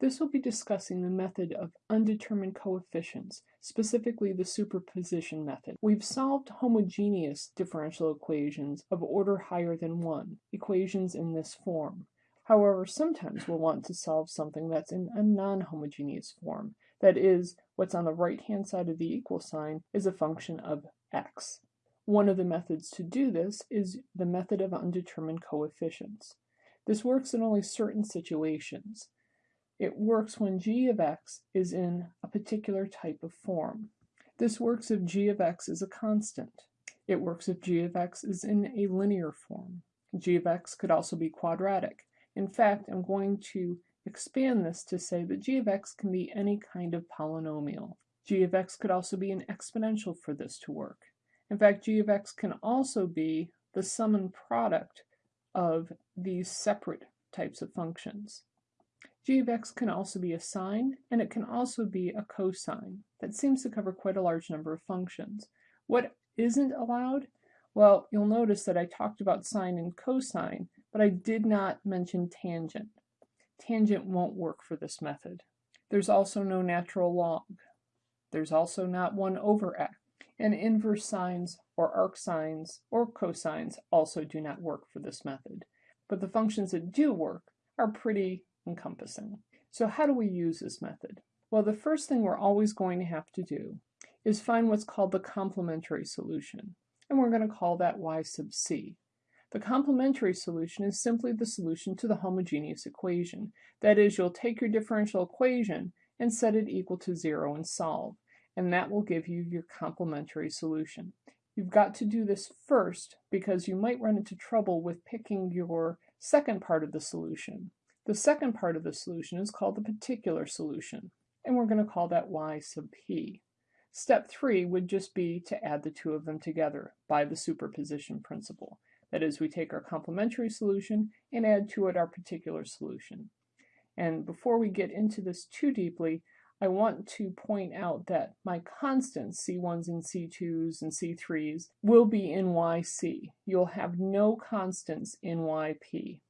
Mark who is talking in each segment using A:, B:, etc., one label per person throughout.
A: This will be discussing the method of undetermined coefficients, specifically the superposition method. We've solved homogeneous differential equations of order higher than 1, equations in this form. However, sometimes we'll want to solve something that's in a non-homogeneous form. That is, what's on the right-hand side of the equal sign is a function of x. One of the methods to do this is the method of undetermined coefficients. This works in only certain situations. It works when g of x is in a particular type of form. This works if g of x is a constant. It works if g of x is in a linear form. g of x could also be quadratic. In fact, I'm going to expand this to say that g of x can be any kind of polynomial. g of x could also be an exponential for this to work. In fact, g of x can also be the sum and product of these separate types of functions g of x can also be a sine, and it can also be a cosine. That seems to cover quite a large number of functions. What isn't allowed? Well, you'll notice that I talked about sine and cosine, but I did not mention tangent. Tangent won't work for this method. There's also no natural log. There's also not 1 over x. And inverse sines or arc sines or cosines also do not work for this method. But the functions that do work are pretty encompassing. So how do we use this method? Well, the first thing we're always going to have to do is find what's called the complementary solution, and we're going to call that y sub c. The complementary solution is simply the solution to the homogeneous equation. That is, you'll take your differential equation and set it equal to zero and solve, and that will give you your complementary solution. You've got to do this first because you might run into trouble with picking your second part of the solution. The second part of the solution is called the particular solution, and we're going to call that y sub p. Step 3 would just be to add the two of them together by the superposition principle. That is, we take our complementary solution and add to it our particular solution. And before we get into this too deeply, I want to point out that my constants, C1s and C2s and C3s, will be in YC. You'll have no constants in YP.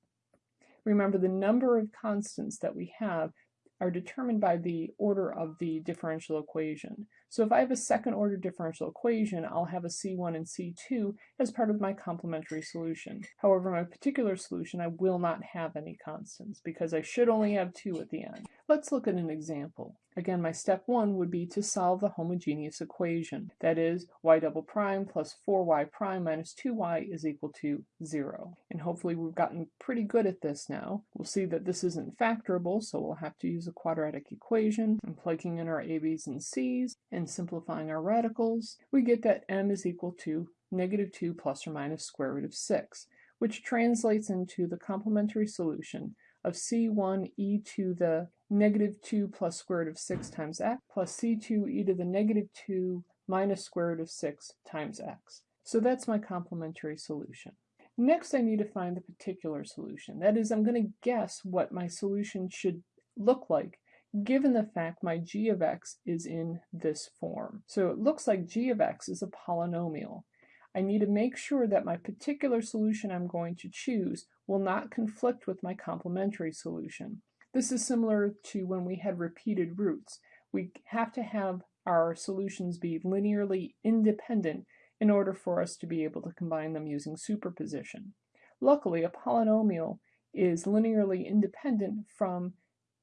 A: Remember, the number of constants that we have are determined by the order of the differential equation. So if I have a second order differential equation, I'll have a C1 and C2 as part of my complementary solution. However, my particular solution, I will not have any constants because I should only have two at the end. Let's look at an example. Again, my step one would be to solve the homogeneous equation. That is, y double prime plus 4y prime minus 2y is equal to 0. And hopefully we've gotten pretty good at this now. We'll see that this isn't factorable, so we'll have to use a quadratic equation. And plugging in our a, b's, and c's and simplifying our radicals, we get that m is equal to negative 2 plus or minus square root of 6, which translates into the complementary solution of c1 e to the negative 2 plus square root of 6 times x plus c2 e to the negative 2 minus square root of 6 times x. So that's my complementary solution. Next I need to find the particular solution. That is, I'm going to guess what my solution should look like given the fact my g of x is in this form. So it looks like g of x is a polynomial. I need to make sure that my particular solution I'm going to choose will not conflict with my complementary solution. This is similar to when we had repeated roots. We have to have our solutions be linearly independent in order for us to be able to combine them using superposition. Luckily, a polynomial is linearly independent from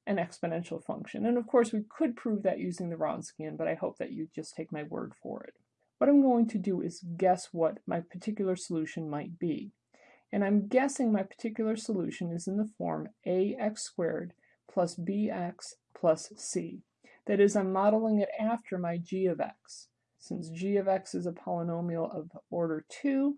A: an exponential function. And of course, we could prove that using the Wronskian, but I hope that you just take my word for it. What I'm going to do is guess what my particular solution might be and I'm guessing my particular solution is in the form ax squared plus bx plus c. That is, I'm modeling it after my g of x. Since g of x is a polynomial of order 2,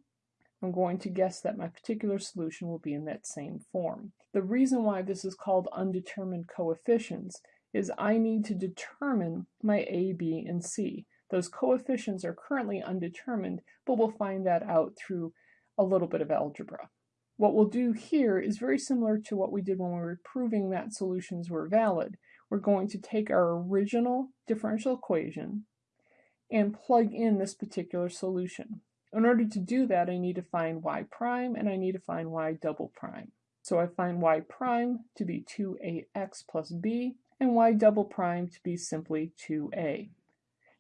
A: I'm going to guess that my particular solution will be in that same form. The reason why this is called undetermined coefficients is I need to determine my a, b, and c. Those coefficients are currently undetermined, but we'll find that out through a little bit of algebra. What we'll do here is very similar to what we did when we were proving that solutions were valid. We're going to take our original differential equation and plug in this particular solution. In order to do that, I need to find y prime and I need to find y double prime. So I find y prime to be 2ax plus b, and y double prime to be simply 2a.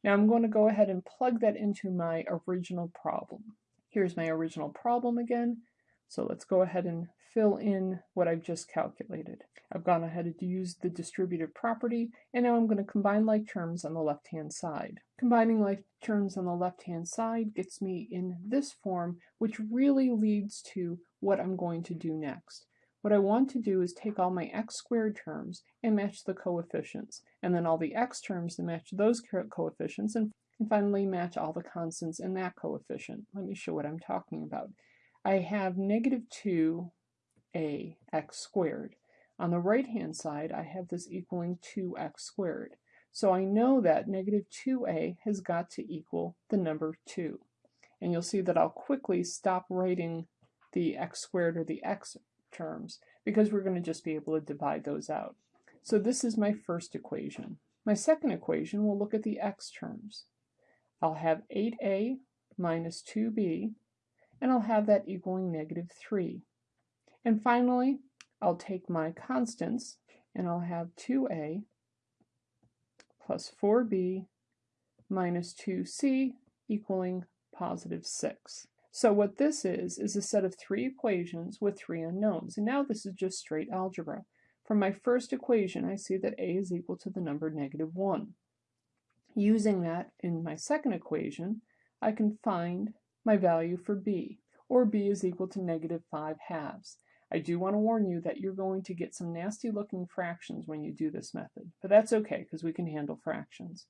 A: Now I'm going to go ahead and plug that into my original problem. Here's my original problem again. So let's go ahead and fill in what I've just calculated. I've gone ahead and used the distributive property, and now I'm going to combine like terms on the left-hand side. Combining like terms on the left-hand side gets me in this form, which really leads to what I'm going to do next. What I want to do is take all my x squared terms and match the coefficients, and then all the x terms to match those coefficients, and, and finally match all the constants in that coefficient. Let me show what I'm talking about. I have negative 2a x squared. On the right-hand side, I have this equaling 2x squared. So I know that negative 2a has got to equal the number 2. And you'll see that I'll quickly stop writing the x squared or the x terms because we're going to just be able to divide those out. So this is my first equation. My second equation will look at the x terms. I'll have 8a minus 2b, and I'll have that equaling negative 3. And finally, I'll take my constants and I'll have 2a plus 4b minus 2c equaling positive 6. So what this is, is a set of three equations with three unknowns. And now this is just straight algebra. From my first equation, I see that a is equal to the number negative 1. Using that in my second equation, I can find my value for b, or b is equal to negative 5 halves. I do want to warn you that you're going to get some nasty looking fractions when you do this method, but that's okay because we can handle fractions.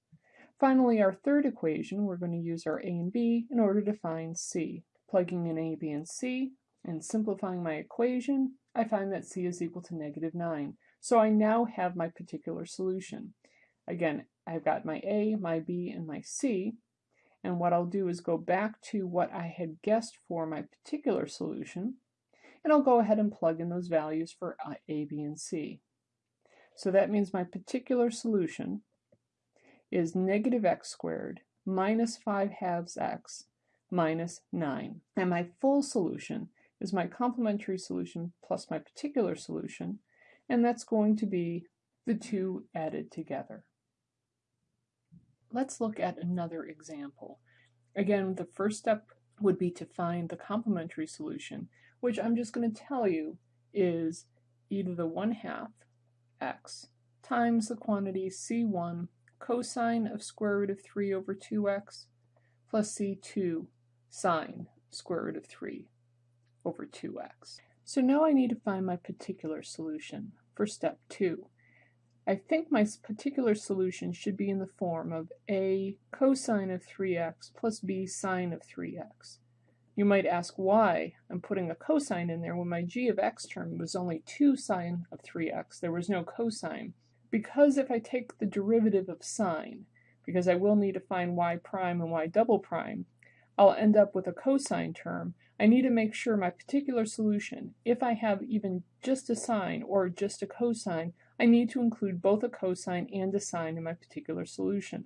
A: Finally, our third equation, we're going to use our a and b in order to find c. Plugging in a, b, and c, and simplifying my equation, I find that c is equal to negative 9. So I now have my particular solution. Again, I've got my a, my b, and my c, and what I'll do is go back to what I had guessed for my particular solution, and I'll go ahead and plug in those values for uh, A, B, and C. So that means my particular solution is negative x squared minus 5 halves x minus 9. And my full solution is my complementary solution plus my particular solution, and that's going to be the two added together. Let's look at another example. Again, the first step would be to find the complementary solution, which I'm just going to tell you is either the 1 half x times the quantity c1 cosine of square root of 3 over 2x plus c2 sine square root of 3 over 2x. So now I need to find my particular solution for step 2. I think my particular solution should be in the form of a cosine of 3x plus b sine of 3x. You might ask why I'm putting a cosine in there when my g of x term was only 2 sine of 3x. There was no cosine. Because if I take the derivative of sine, because I will need to find y prime and y double prime, I'll end up with a cosine term. I need to make sure my particular solution, if I have even just a sine or just a cosine, I need to include both a cosine and a sine in my particular solution.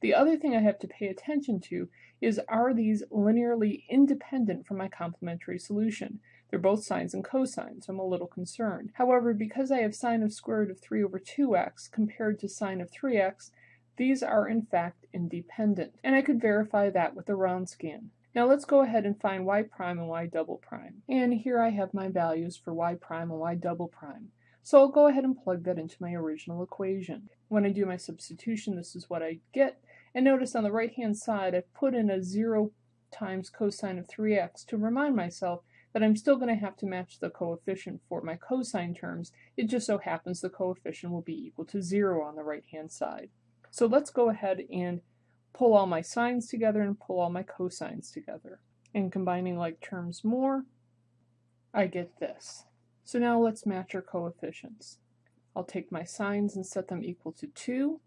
A: The other thing I have to pay attention to is are these linearly independent from my complementary solution? They're both sines and cosines, so I'm a little concerned. However, because I have sine of square root of 3 over 2x compared to sine of 3x, these are in fact independent, and I could verify that with a Wronskian. Now let's go ahead and find y prime and y double prime. And here I have my values for y prime and y double prime. So I'll go ahead and plug that into my original equation. When I do my substitution, this is what I get, and notice on the right hand side I've put in a 0 times cosine of 3x to remind myself that I'm still going to have to match the coefficient for my cosine terms. It just so happens the coefficient will be equal to 0 on the right hand side. So let's go ahead and pull all my sines together and pull all my cosines together. And combining like terms more, I get this. So now let's match our coefficients. I'll take my sines and set them equal to 2,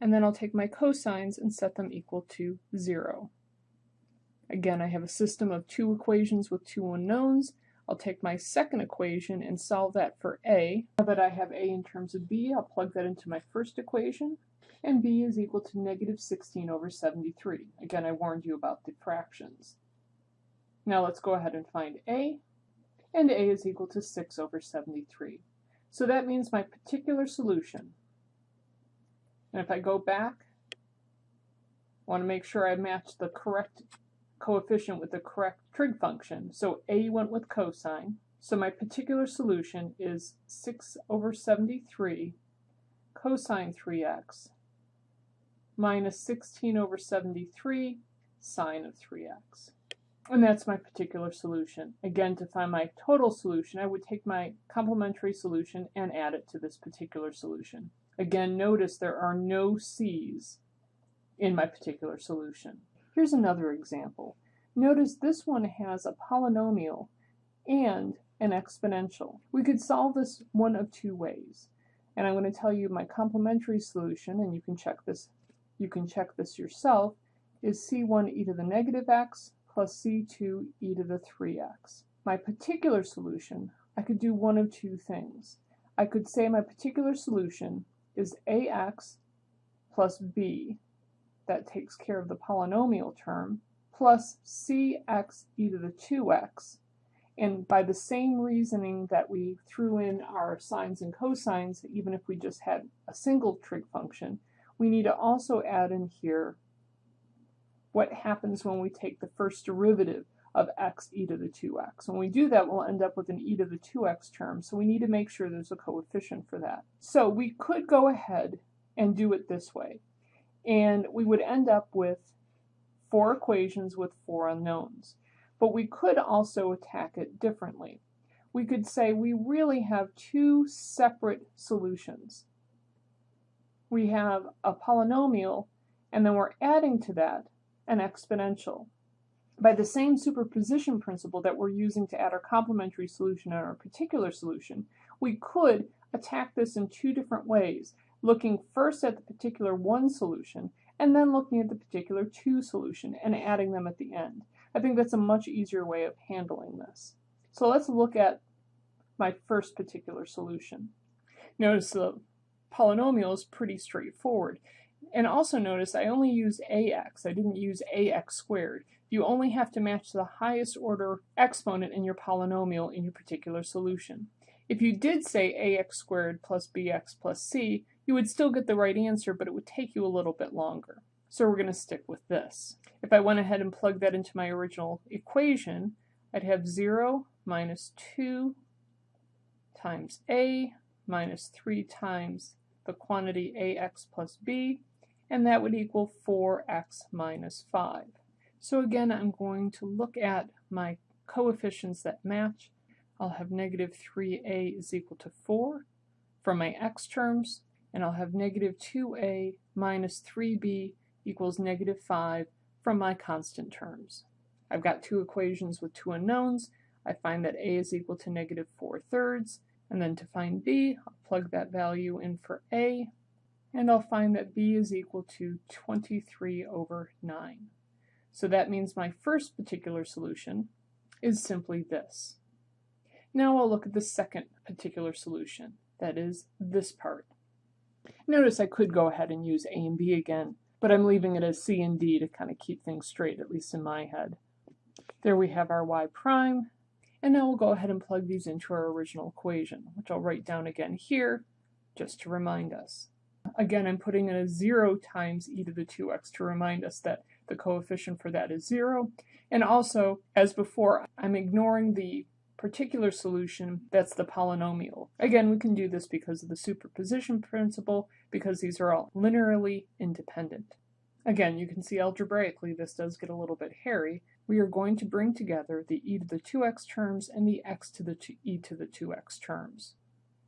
A: and then I'll take my cosines and set them equal to 0. Again, I have a system of two equations with two unknowns. I'll take my second equation and solve that for a. Now that I have a in terms of b, I'll plug that into my first equation, and b is equal to negative 16 over 73. Again, I warned you about the fractions. Now let's go ahead and find a. and a is equal to 6 over 73. So that means my particular solution, and if I go back, I want to make sure I match the correct coefficient with the correct trig function. So a went with cosine, so my particular solution is 6 over 73 cosine 3x minus 16 over 73 sine of 3x. And that's my particular solution. Again, to find my total solution, I would take my complementary solution and add it to this particular solution. Again, notice there are no c's in my particular solution. Here's another example. Notice this one has a polynomial and an exponential. We could solve this one of two ways. And I'm going to tell you my complementary solution, and you can check this you can check this yourself, is c1 e to the negative x plus c2 e to the 3x. My particular solution, I could do one of two things. I could say my particular solution is ax plus b, that takes care of the polynomial term, plus cx e to the 2x, and by the same reasoning that we threw in our sines and cosines, even if we just had a single trig function, we need to also add in here what happens when we take the first derivative of x e to the 2x. When we do that, we'll end up with an e to the 2x term, so we need to make sure there's a coefficient for that. So we could go ahead and do it this way, and we would end up with four equations with four unknowns. But we could also attack it differently. We could say we really have two separate solutions. We have a polynomial, and then we're adding to that an exponential. By the same superposition principle that we're using to add our complementary solution and our particular solution, we could attack this in two different ways, looking first at the particular one solution, and then looking at the particular two solution and adding them at the end. I think that's a much easier way of handling this. So let's look at my first particular solution. Notice the polynomial is pretty straightforward. And also notice I only used ax, I didn't use ax squared. You only have to match the highest order exponent in your polynomial in your particular solution. If you did say ax squared plus bx plus c, you would still get the right answer, but it would take you a little bit longer. So we're going to stick with this. If I went ahead and plugged that into my original equation, I'd have 0 minus 2 times a minus 3 times the quantity ax plus b, and that would equal 4x minus 5. So again, I'm going to look at my coefficients that match. I'll have negative 3a is equal to 4 for my x terms, and I'll have negative 2a minus 3b equals negative 5 from my constant terms. I've got two equations with two unknowns. I find that a is equal to negative 4 thirds, and then to find b, I'll plug that value in for a, and I'll find that b is equal to 23 over 9. So that means my first particular solution is simply this. Now I'll look at the second particular solution, that is this part. Notice I could go ahead and use a and b again, but I'm leaving it as c and d to kind of keep things straight, at least in my head. There we have our y prime, and now we'll go ahead and plug these into our original equation, which I'll write down again here, just to remind us. Again, I'm putting in a 0 times e to the 2x to remind us that the coefficient for that is 0. And also, as before, I'm ignoring the particular solution that's the polynomial. Again, we can do this because of the superposition principle, because these are all linearly independent. Again, you can see algebraically this does get a little bit hairy, we are going to bring together the e to the 2x terms and the x to the e to the 2x terms.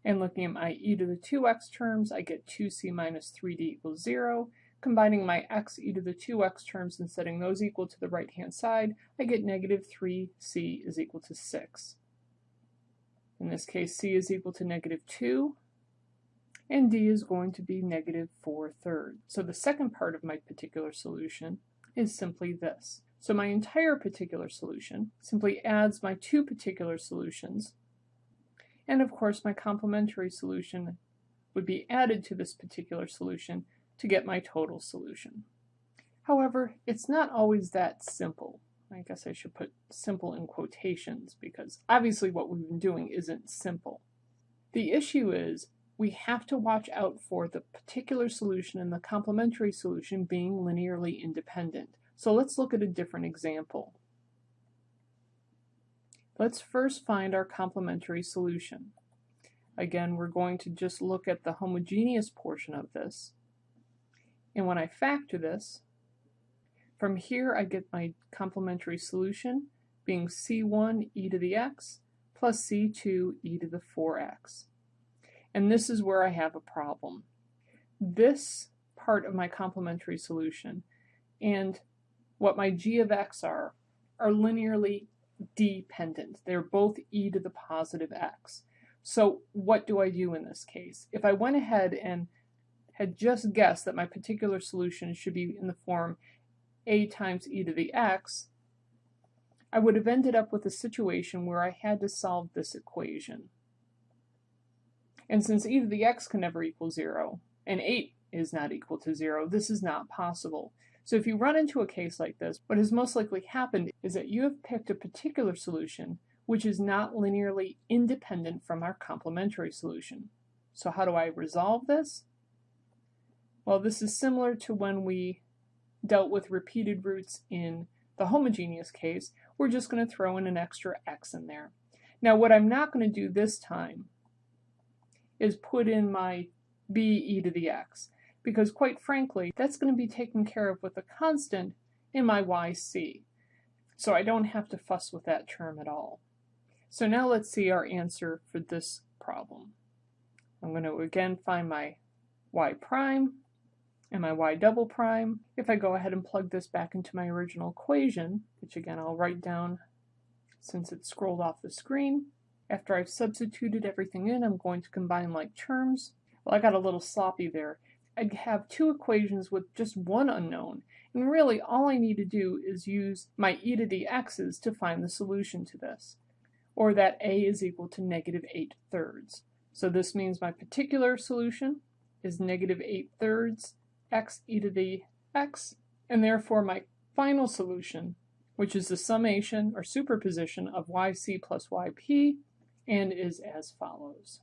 A: And looking at my e to the 2x terms, I get 2c minus 3d equals 0. Combining my x e to the 2x terms and setting those equal to the right-hand side, I get negative 3c is equal to 6. In this case, c is equal to negative 2, and d is going to be negative 4 thirds. So the second part of my particular solution is simply this. So my entire particular solution simply adds my two particular solutions, and of course my complementary solution would be added to this particular solution to get my total solution. However, it's not always that simple. I guess I should put simple in quotations because obviously what we've been doing isn't simple. The issue is we have to watch out for the particular solution and the complementary solution being linearly independent. So let's look at a different example. Let's first find our complementary solution. Again, we're going to just look at the homogeneous portion of this. And when I factor this, from here I get my complementary solution being c1 e to the x plus c2 e to the 4x. And this is where I have a problem. This part of my complementary solution and what my g of x are are linearly dependent. They're both e to the positive x. So what do I do in this case? If I went ahead and had just guessed that my particular solution should be in the form a times e to the x, I would have ended up with a situation where I had to solve this equation. And since e to the x can never equal 0, and 8 is not equal to 0, this is not possible. So if you run into a case like this, what has most likely happened is that you have picked a particular solution which is not linearly independent from our complementary solution. So how do I resolve this? Well, this is similar to when we dealt with repeated roots in the homogeneous case, we're just going to throw in an extra x in there. Now what I'm not going to do this time is put in my b e to the x, because quite frankly, that's going to be taken care of with a constant in my yc. So I don't have to fuss with that term at all. So now let's see our answer for this problem. I'm going to again find my y prime and my y double prime. If I go ahead and plug this back into my original equation, which again I'll write down since it scrolled off the screen, after I've substituted everything in, I'm going to combine like terms. Well, I got a little sloppy there. I have two equations with just one unknown, and really all I need to do is use my e to the x's to find the solution to this, or that a is equal to negative 8 thirds. So this means my particular solution is negative 8 thirds x e to the x, and therefore my final solution, which is the summation or superposition of yc plus yp, and is as follows.